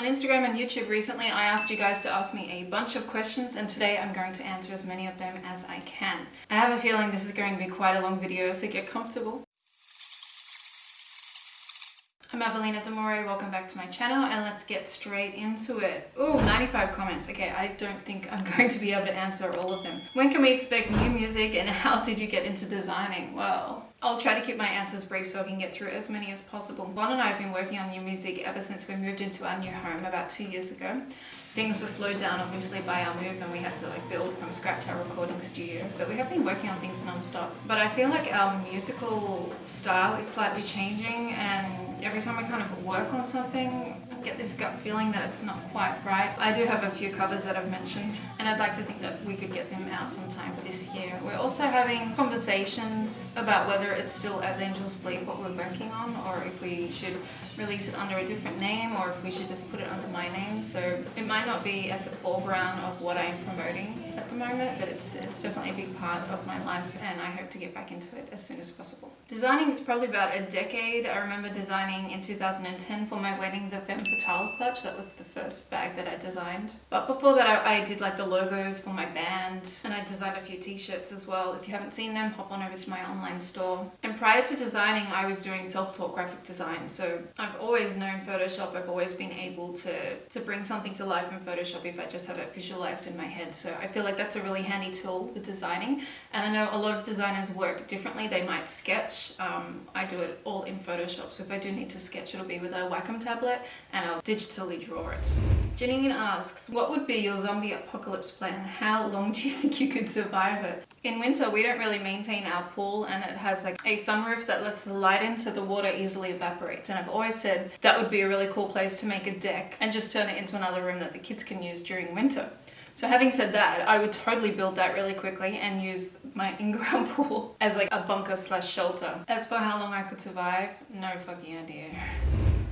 On Instagram and YouTube recently, I asked you guys to ask me a bunch of questions and today I'm going to answer as many of them as I can. I have a feeling this is going to be quite a long video, so get comfortable. I'm Evelina Demore, welcome back to my channel and let's get straight into it. Oh, 95 comments. Okay, I don't think I'm going to be able to answer all of them. When can we expect new music and how did you get into designing? Well, I'll try to keep my answers brief so I can get through as many as possible. Von and I have been working on new music ever since we moved into our new home about two years ago. Things were slowed down obviously by our move and we had to like build from scratch our recording studio but we have been working on things non-stop. But I feel like our musical style is slightly changing and every time I kind of work on something, get this gut feeling that it's not quite right. I do have a few covers that I've mentioned and I'd like to think that we could get them out sometime this year. We're also having conversations about whether it's still As Angels Bleed what we're working on or if we should release it under a different name or if we should just put it under my name. So it might not be at the foreground of what I'm promoting at the moment, but it's, it's definitely a big part of my life and I hope to get back into it as soon as possible. Designing is probably about a decade. I remember designing in 2010 for my wedding the Femme Fatale clutch. That was the first bag that I designed. But before that I, I did like the logos for my band and I designed a few t-shirts as well. If you haven't seen them, hop on over to my online store. And prior to designing, I was doing self-taught graphic design. So I've always known Photoshop. I've always been able to, to bring something to life in Photoshop if I just have it visualized in my head. So I feel like that's a really handy tool with designing. And I know a lot of designers work differently. They might sketch. Um, I do it all in Photoshop. So if I do need to sketch, it'll be with a Wacom tablet and I'll digitally draw it. Janine asks, what would be your zombie apocalypse plan? How long do you think you could survive it? In winter, we don't really maintain our pool and it has like a sunroof that lets the light in so the water easily evaporates. And I've always said that would be a really cool place to make a deck and just turn it into another room that the kids can use during winter. So having said that, I would totally build that really quickly and use my in-ground pool as like a bunker slash shelter. As for how long I could survive, no fucking idea.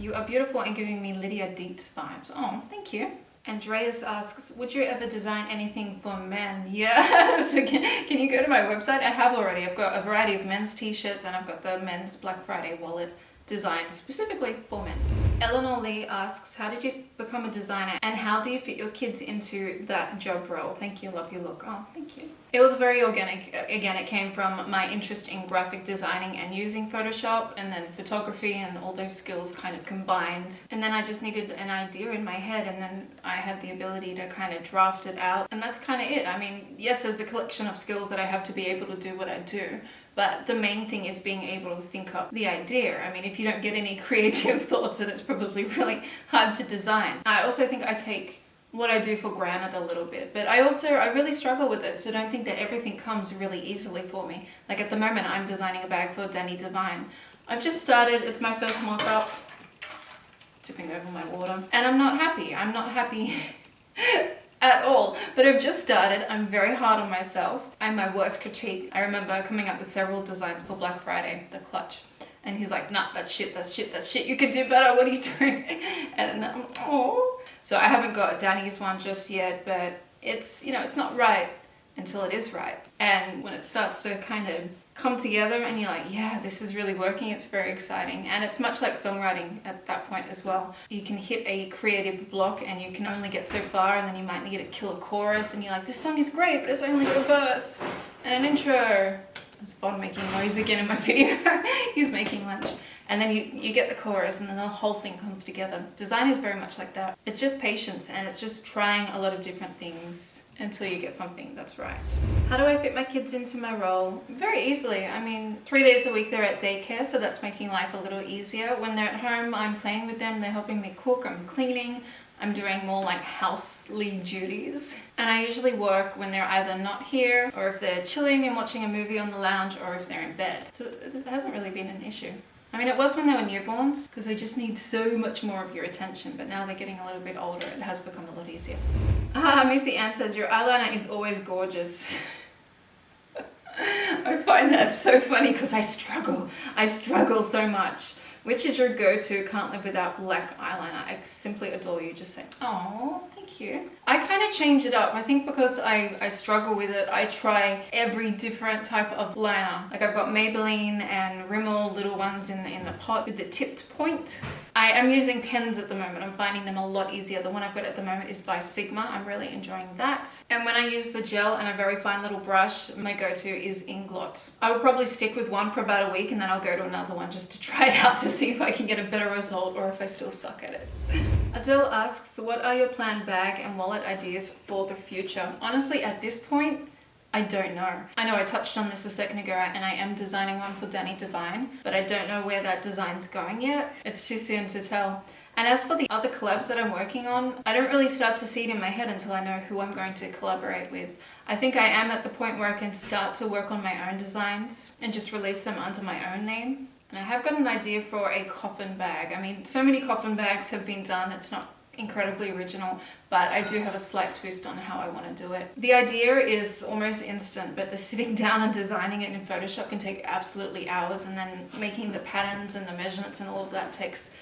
You are beautiful and giving me Lydia Deetz vibes. Oh, thank you. Andreas asks, would you ever design anything for men? Yes! can, can you go to my website? I have already. I've got a variety of men's t-shirts and I've got the men's Black Friday wallet designed specifically for men. Eleanor Lee asks, how did you become a designer and how do you fit your kids into that job role? Thank you, love your look. Oh, thank you. It was very organic. Again, it came from my interest in graphic designing and using Photoshop and then photography and all those skills kind of combined. And then I just needed an idea in my head and then I had the ability to kind of draft it out. And that's kind of it. I mean, yes, there's a collection of skills that I have to be able to do what I do, but the main thing is being able to think up the idea. I mean, if you don't get any creative thoughts, then it's probably really hard to design. I also think I take what I do for granted a little bit, but I also, I really struggle with it, so don't think that everything comes really easily for me. Like at the moment, I'm designing a bag for Dani Divine. I've just started, it's my first mock-up, tipping over my water, and I'm not happy. I'm not happy at all. But I've just started. I'm very hard on myself. I'm my worst critique. I remember coming up with several designs for Black Friday, the clutch. And he's like, nah, that's shit, that's shit, that's shit. You could do better. What are you doing? And I'm, oh. So I haven't got Dani's one just yet, but it's, you know, it's not right until it is right. And when it starts to kind of come together and you're like, yeah, this is really working, it's very exciting. And it's much like songwriting at that point as well. You can hit a creative block and you can only get so far and then you might need to kill a chorus and you're like, this song is great, but it's only a verse and an intro. There's Von making noise again in my video. He's making lunch. And then you, you get the chorus and then the whole thing comes together. Design is very much like that. It's just patience and it's just trying a lot of different things until you get something that's right. How do I fit my kids into my role? Very easily. I mean, three days a week they're at daycare, so that's making life a little easier. When they're at home, I'm playing with them, they're helping me cook, I'm cleaning, I'm doing more like housely duties. And I usually work when they're either not here, or if they're chilling and watching a movie on the lounge, or if they're in bed. So it hasn't really been an issue. I mean, it was when they were newborns, because they just need so much more of your attention, but now they're getting a little bit older, it has become a lot easier. Ah, Missy Ann says, your eyeliner is always gorgeous. I find that so funny because I struggle. I struggle so much Which is your go-to? Can't live without black eyeliner. I simply adore you. Just saying, oh, thank you. I kind of change it up. I think because I, I struggle with it, I try every different type of liner. Like I've got Maybelline and Rimmel little ones in the, in the pot with the tipped point. I am using pens at the moment. I'm finding them a lot easier. The one I've got at the moment is by Sigma. I'm really enjoying that. And when I use the gel and a very fine little brush, my go-to is Inglot. I will probably stick with one for about a week and then I'll go to another one just to try it out to see if I can get a better result or if I still suck at it. Adele asks, what are your planned bag and wallet ideas for the future? Honestly, at this point, I don't know. I know I touched on this a second ago and I am designing one for Dani Divine, but I don't know where that design's going yet. It's too soon to tell. And as for the other collabs that I'm working on, I don't really start to see it in my head until I know who I'm going to collaborate with. I think I am at the point where I can start to work on my own designs and just release them under my own name. And I have got an idea for a coffin bag. I mean, so many coffin bags have been done, it's not incredibly original, but I do have a slight twist on how I want to do it. The idea is almost instant, but the sitting down and designing it in Photoshop can take absolutely hours, and then making the patterns and the measurements and all of that takes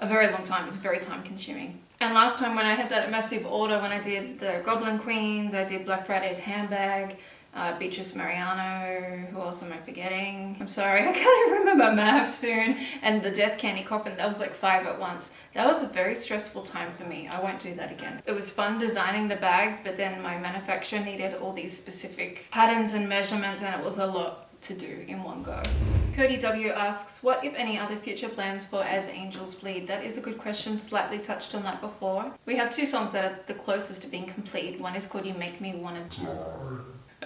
a very long time. It's very time consuming. And last time when I had that massive order, when I did the Goblin Queens, I did Black Friday's handbag, uh, Beatrice Mariano, who else am I forgetting? I'm sorry, I can't remember Mahafsoon, and the Death Candy Coffin, that was like five at once. That was a very stressful time for me. I won't do that again. It was fun designing the bags, but then my manufacturer needed all these specific patterns and measurements, and it was a lot to do in one go. Cody W asks, what if any other future plans for As Angels Bleed? That is a good question, slightly touched on that before. We have two songs that are the closest to being complete. One is called You Make Me Wanna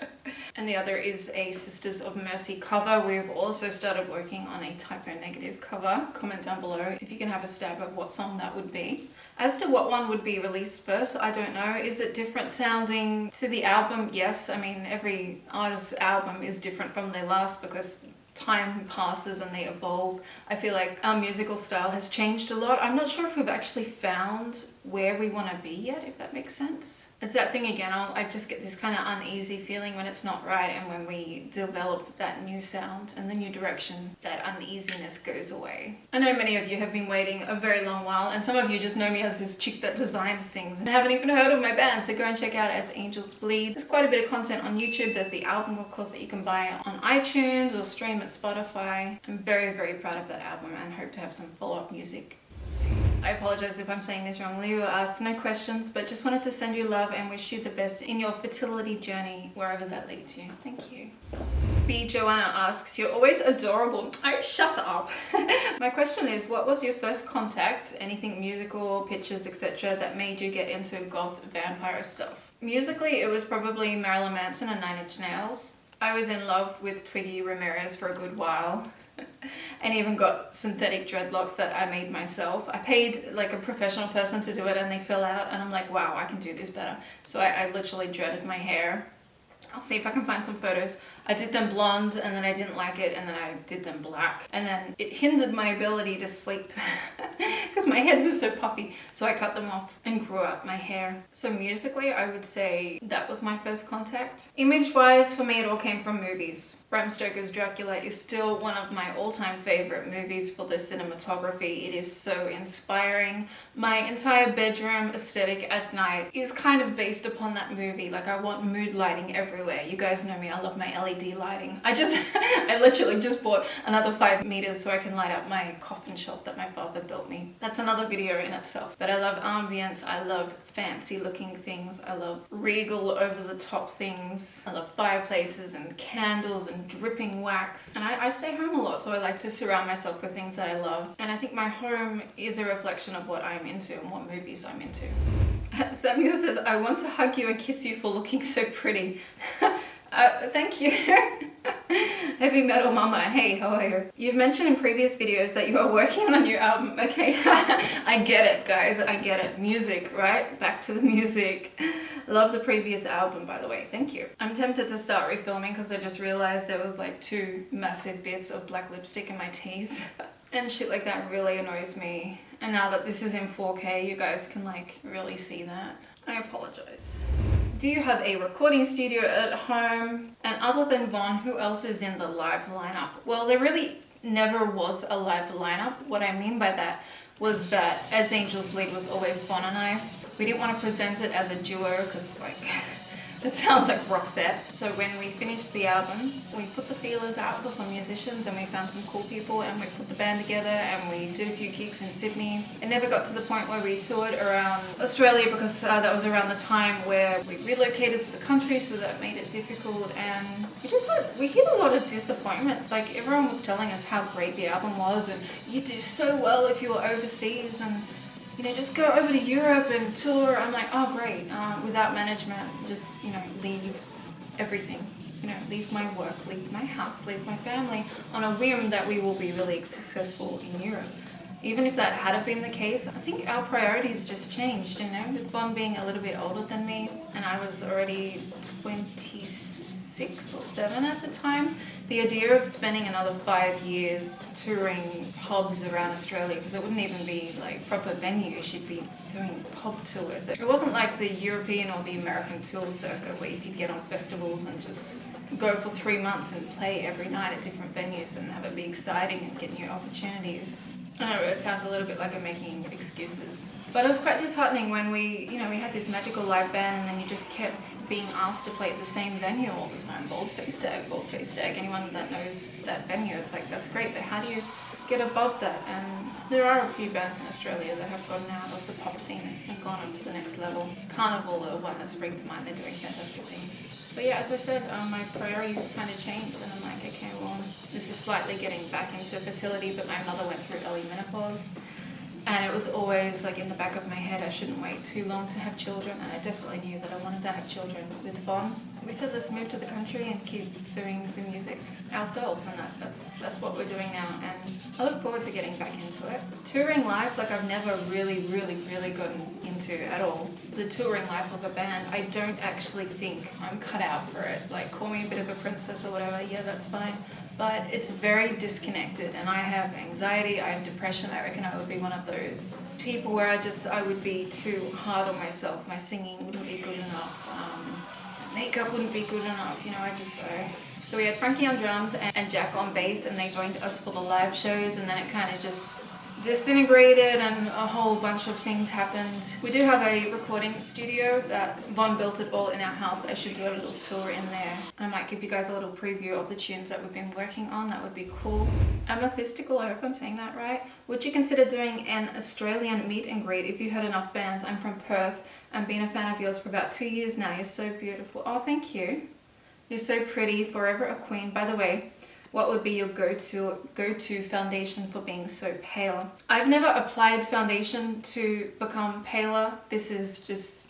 and the other is a Sisters of Mercy cover. We've also started working on a Type O Negative cover. Comment down below if you can have a stab at what song that would be. As to what one would be released first, I don't know. Is it different sounding to the album? Yes, I mean every artist's album is different from their last because time passes and they evolve. I feel like our musical style has changed a lot. I'm not sure if we've actually found where we want to be yet, if that makes sense. It's that thing again, I'll, I just get this kind of uneasy feeling when it's not right and when we develop that new sound and the new direction, that uneasiness goes away. I know many of you have been waiting a very long while and some of you just know me as this chick that designs things and haven't even heard of my band, so go and check out As Angels Bleed. There's quite a bit of content on YouTube. There's the album, of course, that you can buy on iTunes or stream at Spotify. I'm very, very proud of that album and hope to have some follow-up music I apologize if I'm saying this wrong. Leo asked no questions, but just wanted to send you love and wish you the best in your fertility journey, wherever that leads you. Thank you. B. Joanna asks, you're always adorable. Oh, shut up. My question is, what was your first contact, anything musical, pictures, etc. that made you get into goth vampire stuff? Musically, it was probably Marilyn Manson and Nine Inch Nails. I was in love with Twiggy Ramirez for a good while. and even got synthetic dreadlocks that I made myself. I paid like a professional person to do it and they fill out and I'm like, wow, I can do this better. So I, I literally dreaded my hair. I'll see if I can find some photos. I did them blonde and then I didn't like it and then I did them black and then it hindered my ability to sleep because my head was so puffy so I cut them off and grew out my hair. So musically I would say that was my first contact. Image wise for me it all came from movies. Bram Stoker's Dracula is still one of my all-time favorite movies for the cinematography. It is so inspiring. My entire bedroom aesthetic at night is kind of based upon that movie. Like I want mood lighting everywhere. You guys know me, I love my LED LED lighting. I just, I literally just bought another five meters so I can light up my coffin shelf that my father built me. That's another video in itself. But I love ambience, I love fancy looking things, I love regal over the top things, I love fireplaces and candles and dripping wax. And I, I stay home a lot so I like to surround myself with things that I love. And I think my home is a reflection of what I'm into and what movies I'm into. Samuel says, I want to hug you and kiss you for looking so pretty. Uh, thank you. Heavy Metal Mama, hey, how are you? You've mentioned in previous videos that you are working on a new album. Okay, I get it, guys, I get it. Music, right? Back to the music. Love the previous album, by the way. Thank you. I'm tempted to start refilming because I just realized there was like two massive bits of black lipstick in my teeth. and shit like that really annoys me. And now that this is in 4K, you guys can like really see that. I apologize. Do you have a recording studio at home? And other than Von, who else is in the live lineup? Well, there really never was a live lineup. What I mean by that was that As Angels Bleed was always Von and I. We didn't want to present it as a duo because like That sounds like Roxette. So when we finished the album, we put the feelers out for some musicians and we found some cool people and we put the band together and we did a few gigs in Sydney. It never got to the point where we toured around Australia because uh, that was around the time where we relocated to the country so that made it difficult and we just had, we hit a lot of disappointments. Like everyone was telling us how great the album was and you do so well if you were overseas and you know, just go over to Europe and tour. I'm like, oh great, uh, without management, just, you know, leave everything. You know, leave my work, leave my house, leave my family on a whim that we will be really successful in Europe. Even if that had been the case, I think our priorities just changed, you know, with Von being a little bit older than me and I was already 26 or seven at the time. The idea of spending another five years touring pubs around Australia, because it wouldn't even be like proper venues, you'd be doing pub tours. It wasn't like the European or the American tour circuit where you could get on festivals and just go for three months and play every night at different venues and have it be exciting and get new opportunities. I know it sounds a little bit like I'm making excuses. But it was quite disheartening when we, you know, we had this magical live band and then you just kept being asked to play at the same venue all the time. Bald-faced stag, bald-faced stag. Anyone that knows that venue, it's like, that's great, but how do you get above that? And there are a few bands in Australia that have gotten out of the pop scene and gone on to the next level. Carnival are one that springs to mind, they're doing fantastic things. But yeah, as I said, um, my priorities kind of changed and I'm like, okay, well, this is slightly getting back into fertility, but my mother went through early menopause and it was always like in the back of my head I shouldn't wait too long to have children and I definitely knew that I wanted to have children with Von. We said let's move to the country and keep doing the music ourselves and that, that's that's what we're doing now and I look forward to getting back into it. Touring life like I've never really really really gotten into at all. The touring life of a band I don't actually think I'm cut out for it. Like call me a bit of a princess or whatever, yeah that's fine but it's very disconnected and I have anxiety, I have depression, I reckon I would be one of those people where I just, I would be too hard on myself, my singing wouldn't be good enough, um, makeup wouldn't be good enough, you know, I just, I, so we had Frankie on drums and Jack on bass and they joined us for the live shows and then it kind of just disintegrated and a whole bunch of things happened. We do have a recording studio that Von built it all in our house. I should do a little tour in there. And I might give you guys a little preview of the tunes that we've been working on. That would be cool. Amethystical, I hope I'm saying that right. Would you consider doing an Australian meet and greet if you had enough fans? I'm from Perth. I've been a fan of yours for about two years now. You're so beautiful. Oh, thank you. You're so pretty. Forever a queen. By the way, what would be your go-to go-to foundation for being so pale? I've never applied foundation to become paler. This is just,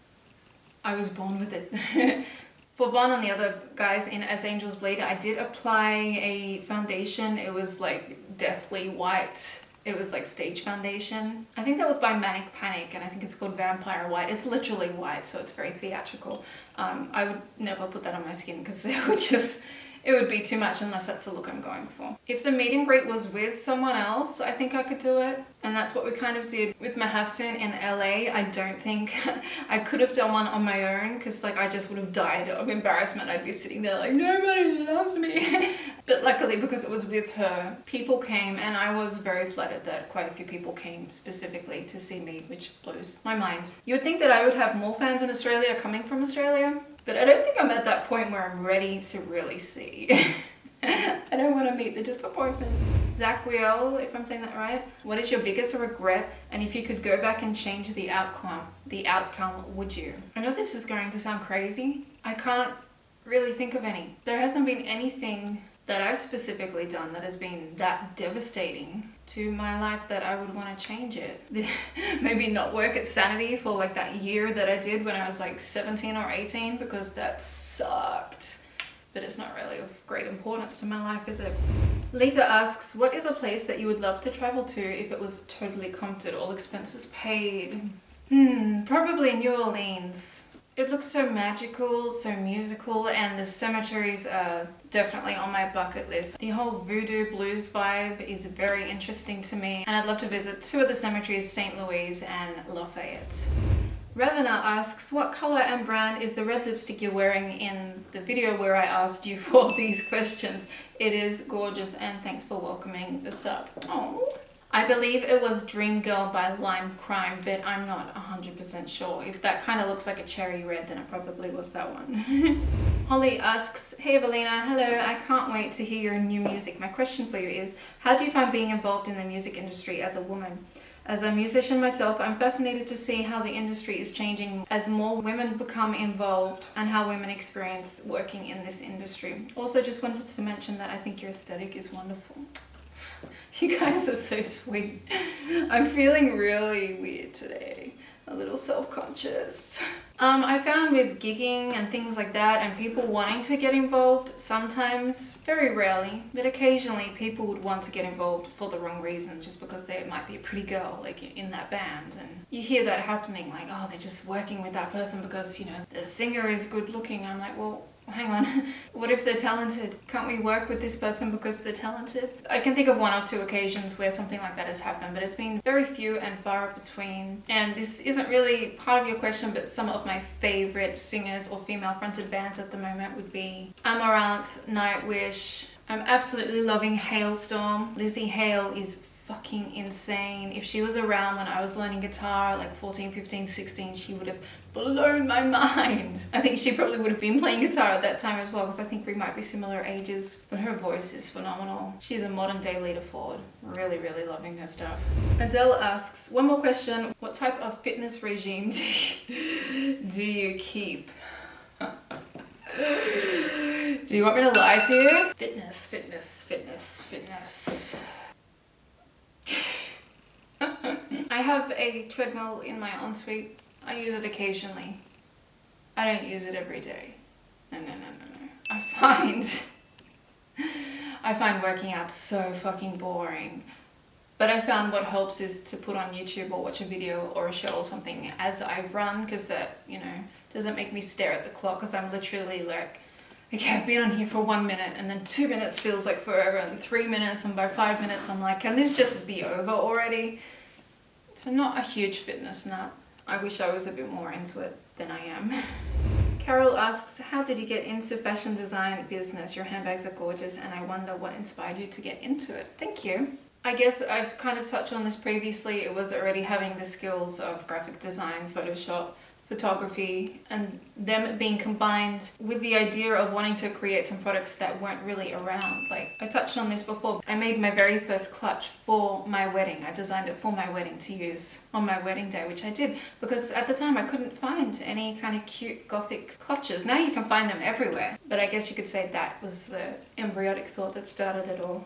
I was born with it. For Von and the other guys in As Angels Bleed, I did apply a foundation. It was like deathly white. It was like stage foundation. I think that was by Manic Panic and I think it's called Vampire White. It's literally white, so it's very theatrical. Um, I would never put that on my skin because it would just, it would be too much unless that's the look I'm going for. If the meet and greet was with someone else, I think I could do it. And that's what we kind of did with Mahafsoon in LA. I don't think I could have done one on my own because like I just would have died of embarrassment. I'd be sitting there like, nobody loves me. but luckily because it was with her, people came and I was very flattered that quite a few people came specifically to see me, which blows my mind. You would think that I would have more fans in Australia coming from Australia, but I don't think I'm at that point where I'm ready to really see. I don't want to meet the disappointment. Zach Wheel, if I'm saying that right. What is your biggest regret? And if you could go back and change the outcome, the outcome, would you? I know this is going to sound crazy. I can't really think of any. There hasn't been anything that I've specifically done that has been that devastating to my life that I would want to change it. Maybe not work at Sanity for like that year that I did when I was like 17 or 18 because that sucked. But it's not really of great importance to my life, is it? Lita asks, what is a place that you would love to travel to if it was totally comped, all expenses paid? Hmm, probably New Orleans. It looks so magical, so musical, and the cemeteries are definitely on my bucket list. The whole voodoo blues vibe is very interesting to me, and I'd love to visit two of the cemeteries, St. Louis and Lafayette. Ravena asks, what color and brand is the red lipstick you're wearing in the video where I asked you for these questions? It is gorgeous and thanks for welcoming the sub. I believe it was Dream Girl by Lime Crime, but I'm not 100% sure. If that kind of looks like a cherry red, then it probably was that one. Holly asks, Hey Evelina, hello, I can't wait to hear your new music. My question for you is, how do you find being involved in the music industry as a woman? As a musician myself, I'm fascinated to see how the industry is changing as more women become involved and how women experience working in this industry. Also just wanted to mention that I think your aesthetic is wonderful. You guys are so sweet. I'm feeling really weird today. A little self-conscious. Um, I found with gigging and things like that and people wanting to get involved, sometimes, very rarely, but occasionally people would want to get involved for the wrong reason just because they might be a pretty girl like in that band and you hear that happening like oh they're just working with that person because you know the singer is good looking. I'm like well hang on, what if they're talented? Can't we work with this person because they're talented? I can think of one or two occasions where something like that has happened, but it's been very few and far between. And this isn't really part of your question, but some of my favorite singers or female fronted bands at the moment would be Amaranthe, Nightwish, I'm absolutely loving Halestorm. Lzzy Hale is fucking insane. If she was around when I was learning guitar, like 14, 15, 16, she would have blown my mind. I think she probably would have been playing guitar at that time as well because I think we might be similar ages. But her voice is phenomenal. She's a modern day Lita Ford. Really, really loving her stuff. Adele asks, one more question. What type of fitness regime do you, do you keep? do you want me to lie to you? Fitness, fitness, fitness, fitness. I have a treadmill in my ensuite. I use it occasionally. I don't use it every day. No, no, no, no, no. I find... I find working out so fucking boring. But I found what helps is to put on YouTube or watch a video or a show or something as I run because that, you know, doesn't make me stare at the clock because I'm literally like okay, I've been on here for one minute and then two minutes feels like forever and three minutes and by five minutes I'm like, can this just be over already? So not a huge fitness nut. I wish I was a bit more into it than I am. Carol asks, how did you get into fashion design business? Your handbags are gorgeous and I wonder what inspired you to get into it. Thank you. I guess I've kind of touched on this previously. It was already having the skills of graphic design, Photoshop, photography and them being combined with the idea of wanting to create some products that weren't really around. Like I touched on this before, I made my very first clutch for my wedding. I designed it for my wedding to use on my wedding day, which I did because at the time I couldn't find any kind of cute gothic clutches. Now you can find them everywhere, but I guess you could say that was the embryonic thought that started it all.